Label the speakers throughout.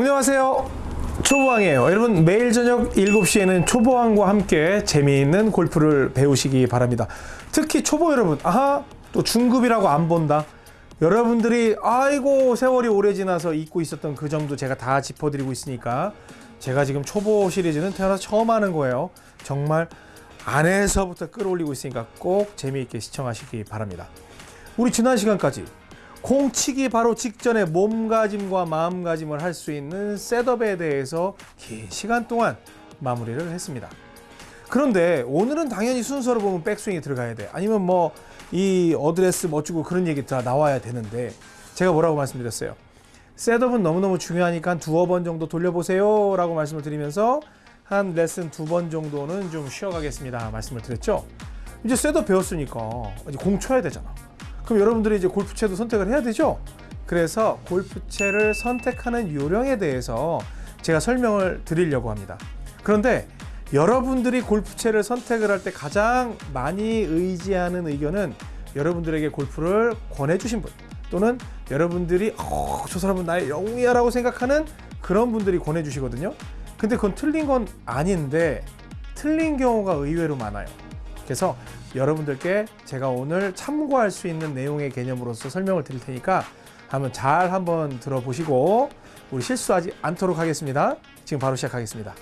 Speaker 1: 안녕하세요. 초보왕이에요. 여러분 매일 저녁 7시에는 초보왕과 함께 재미있는 골프를 배우시기 바랍니다. 특히 초보 여러분, 아하 또 중급이라고 안 본다. 여러분들이 아이고 세월이 오래 지나서 잊고 있었던 그 점도 제가 다 짚어드리고 있으니까 제가 지금 초보 시리즈는 태어나서 처음 하는 거예요. 정말 안에서부터 끌어올리고 있으니까 꼭 재미있게 시청하시기 바랍니다. 우리 지난 시간까지 공 치기 바로 직전에 몸가짐과 마음가짐을 할 수 있는 setup에 대해서 긴 시간 동안 마무리를 했습니다. 그런데 오늘은 당연히 순서로 보면 백스윙이 들어가야 돼. 아니면 뭐 이 어드레스 멋지고 그런 얘기 다 나와야 되는데 제가 뭐라고 말씀드렸어요. setup은 너무너무 중요하니까 두어 번 정도 돌려보세요 라고 말씀을 드리면서 한 레슨 두 번 정도는 좀 쉬어가겠습니다 말씀을 드렸죠. 이제 셋업 배웠으니까 이제 공 쳐야 되잖아. 그럼 여러분들이 이제 골프채도 선택을 해야 되죠. 그래서 골프채를 선택하는 요령에 대해서 제가 설명을 드리려고 합니다. 그런데 여러분들이 골프채를 선택을 할 때 가장 많이 의지하는 의견은 여러분들에게 골프를 권해주신 분 또는 여러분들이 어, 저 사람은 나의 영웅이야 라고 생각하는 그런 분들이 권해주시거든요. 근데 그건 틀린 건 아닌데 틀린 경우가 의외로 많아요. 그래서 여러분들께 제가 오늘 참고할 수 있는 내용의 개념으로서 설명을 드릴 테니까 한번 잘 한번 들어보시고 우리 실수하지 않도록 하겠습니다. 지금 바로 시작하겠습니다.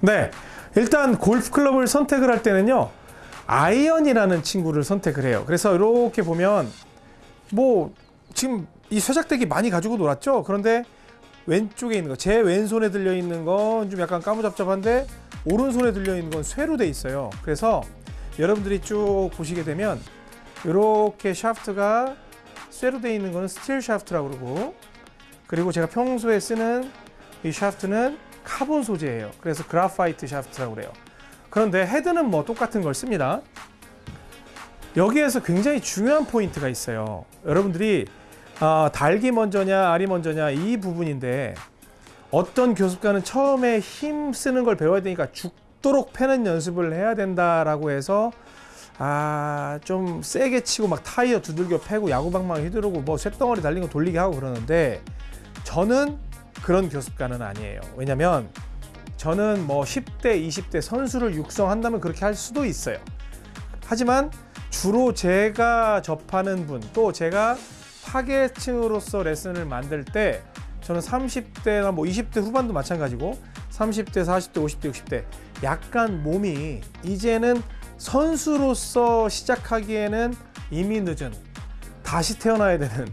Speaker 1: 네, 일단 골프 클럽을 선택을 할 때는요. 아이언이라는 친구를 선택을 해요. 그래서 이렇게 보면 뭐 지금 이 쇠작대기 많이 가지고 놀았죠. 그런데 왼쪽에 있는 거, 제 왼손에 들려 있는 건 좀 약간 까무잡잡한데 오른손에 들려 있는 건 쇠로 돼 있어요. 그래서 여러분들이 쭉 보시게 되면 이렇게 샤프트가 쇠로 돼 있는 거는 스틸 샤프트라고 그러고 그리고 제가 평소에 쓰는 이 샤프트는 카본 소재예요. 그래서 graphite 샤프트라고 그래요. 그런데 헤드는 뭐 똑같은 걸 씁니다. 여기에서 굉장히 중요한 포인트가 있어요. 여러분들이 어, 닭이 먼저냐 알이 먼저냐 이 부분인데 어떤 교습가는 처음에 힘 쓰는 걸 배워야 되니까 죽도록 패는 연습을 해야 된다라고 해서 아 좀 세게 치고 막 타이어 두들겨 패고 야구방망이 휘두르고 뭐 쇳덩어리 달린 거 돌리게 하고 그러는데 저는 그런 교습가는 아니에요. 왜냐면 저는 뭐 10대, 20대 선수를 육성한다면 그렇게 할 수도 있어요. 하지만 주로 제가 접하는 분, 또 제가 파괴층으로서 레슨을 만들 때 저는 30대나 뭐 20대 후반도 마찬가지고 30대, 40대, 50대, 60대 약간 몸이 이제는 선수로서 시작하기에는 이미 늦은 다시 태어나야 되는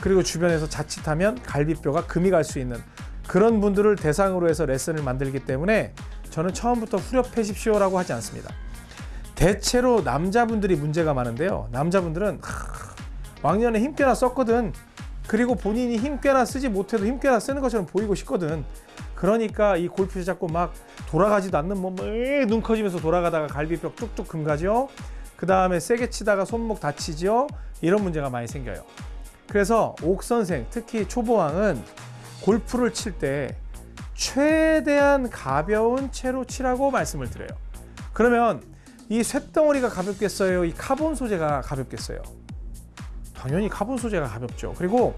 Speaker 1: 그리고 주변에서 자칫하면 갈비뼈가 금이 갈 수 있는 그런 분들을 대상으로 해서 레슨을 만들기 때문에 저는 처음부터 후렵해십시오 라고 하지 않습니다. 대체로 남자분들이 문제가 많은데요. 남자분들은 하, 왕년에 힘 꽤나 썼거든. 그리고 본인이 힘 꽤나 쓰지 못해도 힘 꽤나 쓰는 것처럼 보이고 싶거든. 그러니까 이 골프 잡고 막 돌아가지도 않는 몸을 눈 커지면서 돌아가다가 갈비뼈 뚝뚝 금가죠. 그 다음에 세게 치다가 손목 다치죠. 이런 문제가 많이 생겨요. 그래서 옥 선생, 특히 초보왕은 골프를 칠 때 최대한 가벼운 채로 치라고 말씀을 드려요. 그러면 이 쇳덩어리가 가볍겠어요? 이 카본 소재가 가볍겠어요? 당연히 카본 소재가 가볍죠. 그리고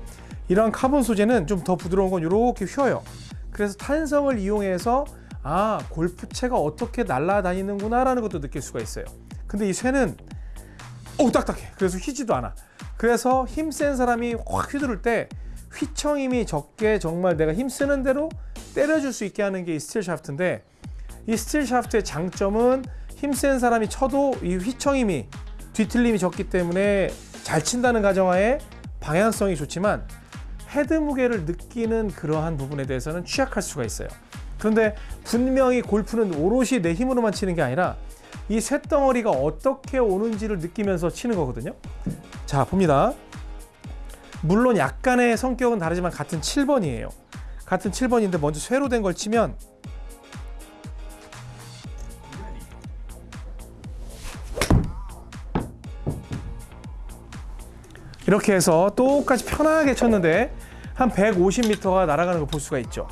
Speaker 1: 이런 카본 소재는 좀 더 부드러운 건 이렇게 휘어요. 그래서 탄성을 이용해서 아 골프채가 어떻게 날아다니는구나 라는 것도 느낄 수가 있어요. 근데 이 쇠는 오 딱딱해. 그래서 휘지도 않아. 그래서 힘 센 사람이 확 휘두를 때 휘청임이 적게 정말 내가 힘쓰는 대로 때려줄 수 있게 하는 게 이 스틸 샤프트인데 이 스틸 샤프트의 장점은 힘센 사람이 쳐도 이 휘청임이 뒤틀림이 적기 때문에 잘 친다는 가정하에 방향성이 좋지만 헤드 무게를 느끼는 그러한 부분에 대해서는 취약할 수가 있어요. 그런데 분명히 골프는 오롯이 내 힘으로만 치는 게 아니라 이 쇳덩어리가 어떻게 오는지를 느끼면서 치는 거거든요. 자, 봅니다. 물론 약간의 성격은 다르지만 같은 7번이에요. 같은 7번인데 먼저 쇠로 된 걸 치면 이렇게 해서 똑같이 편하게 쳤는데 한 150m가 날아가는 걸 볼 수가 있죠.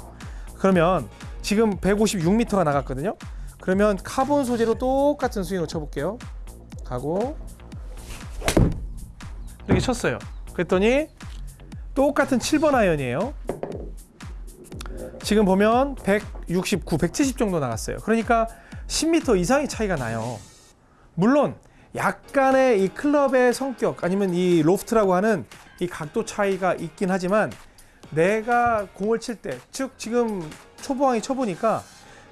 Speaker 1: 그러면 지금 156m가 나갔거든요. 그러면 카본 소재로 똑같은 스윙을 쳐볼게요. 가고 이렇게 쳤어요. 그랬더니 똑같은 7번 아이언이에요. 지금 보면 169, 170 정도 나갔어요. 그러니까 10m 이상의 차이가 나요. 물론 약간의 이 클럽의 성격 아니면 이 로프트라고 하는 이 각도 차이가 있긴 하지만 내가 공을 칠 때, 즉 지금 초보왕이 쳐보니까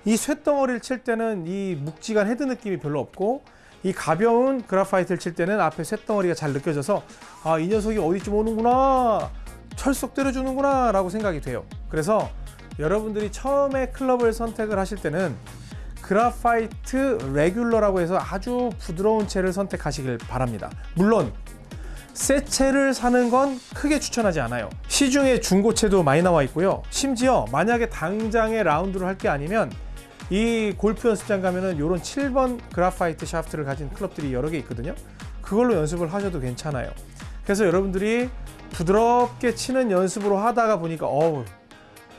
Speaker 1: 이 쇳덩어리를 칠 때는 이 묵직한 헤드 느낌이 별로 없고 이 가벼운 graphite를 칠 때는 앞에 쇳덩어리가 잘 느껴져서 아 이 녀석이 어디쯤 오는구나 철썩 때려주는구나 라고 생각이 돼요. 그래서 여러분들이 처음에 클럽을 선택을 하실 때는 graphite 레귤러라고 해서 아주 부드러운 채를 선택하시길 바랍니다. 물론 새 채를 사는 건 크게 추천하지 않아요. 시중에 중고채도 많이 나와 있고요. 심지어 만약에 당장에 라운드를 할 게 아니면 이 골프 연습장 가면은 이런 7번 graphite 샤프트를 가진 클럽들이 여러 개 있거든요. 그걸로 연습을 하셔도 괜찮아요. 그래서 여러분들이 부드럽게 치는 연습으로 하다가 보니까 어우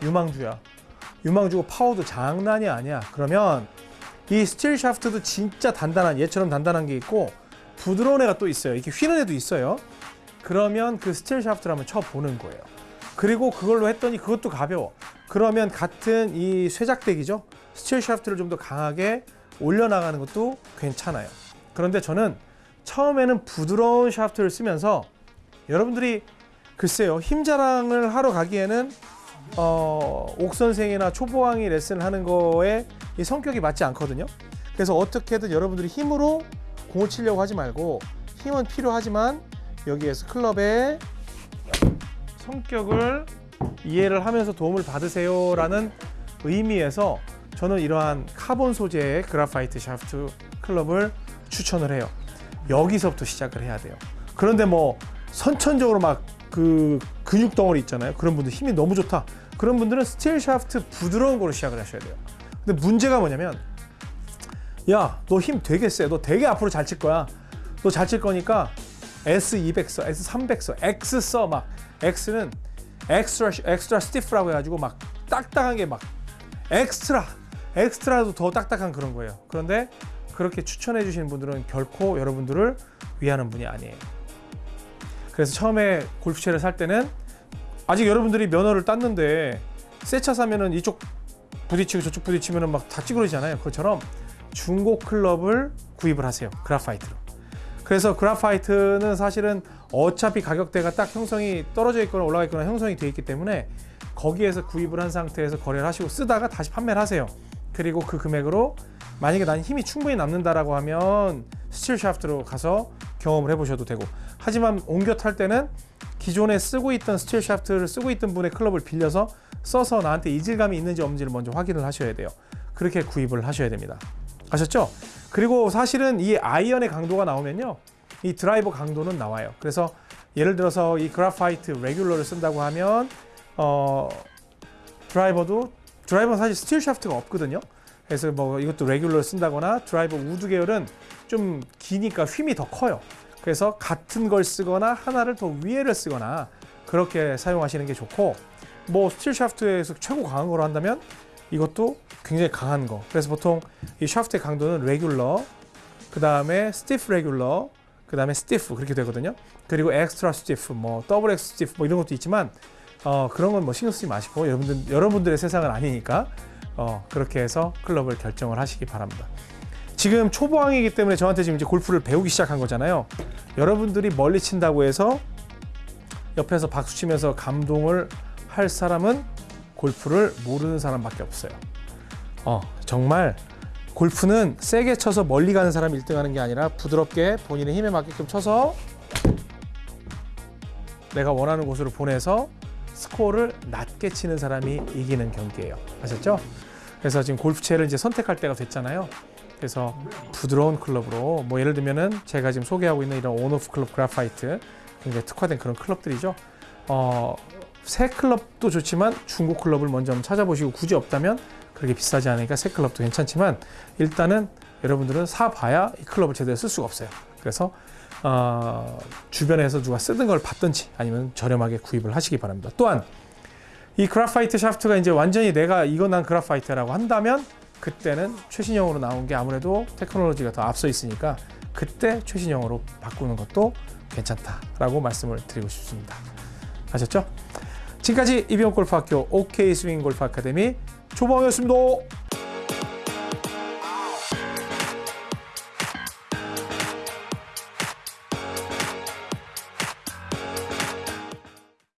Speaker 1: 유망주야. 유망주고 파워도 장난이 아니야. 그러면 이 스틸 샤프트도 진짜 단단한 얘처럼 단단한 게 있고 부드러운 애가 또 있어요. 이렇게 휘는 애도 있어요. 그러면 그 스틸 샤프트를 한번 쳐보는 거예요. 그리고 그걸로 했더니 그것도 가벼워. 그러면 같은 이 쇠작대기죠 스틸 샤프트를 좀 더 강하게 올려나가는 것도 괜찮아요. 그런데 저는 처음에는 부드러운 샤프트를 쓰면서 여러분들이 글쎄요 힘 자랑을 하러 가기에는 어, 옥 선생이나 초보왕이 레슨을 하는 거에 이 성격이 맞지 않거든요. 그래서 어떻게든 여러분들이 힘으로 공을 치려고 하지 말고 힘은 필요하지만 여기에서 클럽의 성격을 이해를 하면서 도움을 받으세요 라는 의미에서 저는 이러한 카본 소재의 graphite 샤프트 클럽을 추천을 해요. 여기서부터 시작을 해야 돼요. 그런데 뭐 선천적으로 막 그 근육 덩어리 있잖아요. 그런 분들 힘이 너무 좋다. 그런 분들은 스틸 샤프트 부드러운 거로 시작을 하셔야 돼요. 근데 문제가 뭐냐면 야 너 힘 되게 세. 너 되게 앞으로 잘 칠 거야. 너 잘 칠 거니까 S200 써 S300 써. X 써 막 X는 extra extra stiff라고 해가지고 막 딱딱한 게 막 extra extra도 더 딱딱한 그런 거예요. 그런데 그렇게 추천해 주시는 분들은 결코 여러분들을 위하는 분이 아니에요. 그래서 처음에 골프채를 살 때는 아직 여러분들이 면허를 땄는데 새 차 사면은 이쪽 부딪히고 저쪽 부딪히면은 막 다 찌그러지잖아요 그것처럼. 중고 클럽을 구입을 하세요 graphite로. 그래서 graphite는 사실은 어차피 가격대가 딱 형성이 떨어져 있거나 올라가 있거나 형성이 되어 있기 때문에 거기에서 구입을 한 상태에서 거래를 하시고 쓰다가 다시 판매를 하세요 그리고 그 금액으로 만약에 난 힘이 충분히 남는다라고 하면 스틸 샤프트로 가서 경험을 해보셔도 되고. 하지만 옮겨 탈 때는 기존에 쓰고 있던 스틸 샤프트를 쓰고 있던 분의 클럽을 빌려서 써서 나한테 이질감이 있는지 없는지를 먼저 확인을 하셔야 돼요. 그렇게 구입을 하셔야 됩니다. 아셨죠? 그리고 사실은 이 아이언의 강도가 나오면요. 이 드라이버 강도는 나와요. 그래서 예를 들어서 이 graphite 레귤러를 쓴다고 하면 어 드라이버도 드라이버는 사실 스틸 샤프트가 없거든요. 그래서 뭐 이것도 레귤러를 쓴다거나 드라이버 우드 계열은 좀 기니까 휨이 더 커요. 그래서 같은 걸 쓰거나 하나를 더 위에를 쓰거나 그렇게 사용하시는 게 좋고 뭐 스틸 샤프트에서 최고 강한 거로 한다면 이것도 굉장히 강한 거. 그래서 보통 이 샤프트의 강도는 레귤러 그 다음에 stiff 레귤러 그 다음에 stiff 그렇게 되거든요. 그리고 extra stiff 뭐 double X stiff 뭐 이런 것도 있지만 어, 그런 건 뭐 신경 쓰지 마시고 여러분들, 여러분들의 세상은 아니니까 어, 그렇게 해서 클럽을 결정을 하시기 바랍니다. 지금 초보왕이기 때문에 저한테 지금 이제 골프를 배우기 시작한 거잖아요. 여러분들이 멀리 친다고 해서 옆에서 박수 치면서 감동을 할 사람은 골프를 모르는 사람밖에 없어요. 어, 정말 골프는 세게 쳐서 멀리 가는 사람이 1등 하는 게 아니라 부드럽게 본인의 힘에 맞게끔 쳐서 내가 원하는 곳으로 보내서 스코어를 낮게 치는 사람이 이기는 경기예요. 아셨죠? 그래서 지금 골프채를 이제 선택할 때가 됐잖아요. 그래서 부드러운 클럽으로 뭐 예를 들면은 제가 지금 소개하고 있는 이런 온오프 클럽 그라파이트 굉장히 특화된 그런 클럽들이죠. 어, 새 클럽도 좋지만 중고 클럽을 먼저 찾아보시고 굳이 없다면 그렇게 비싸지 않으니까 새 클럽도 괜찮지만 일단은 여러분들은 사봐야 이 클럽을 제대로 쓸 수가 없어요. 그래서 어, 주변에서 누가 쓰던 걸 받든지 아니면 저렴하게 구입을 하시기 바랍니다. 또한 이 graphite 샤프트가 이제 완전히 내가 이건 난 graphite라고 한다면 그때는 최신형으로 나온 게 아무래도 테크놀로지가 더 앞서 있으니까 그때 최신형으로 바꾸는 것도 괜찮다라고 말씀을 드리고 싶습니다. 아셨죠? 지금까지 이병 골프학교 OK 스윙 골프 아카데미 조범이었습니다.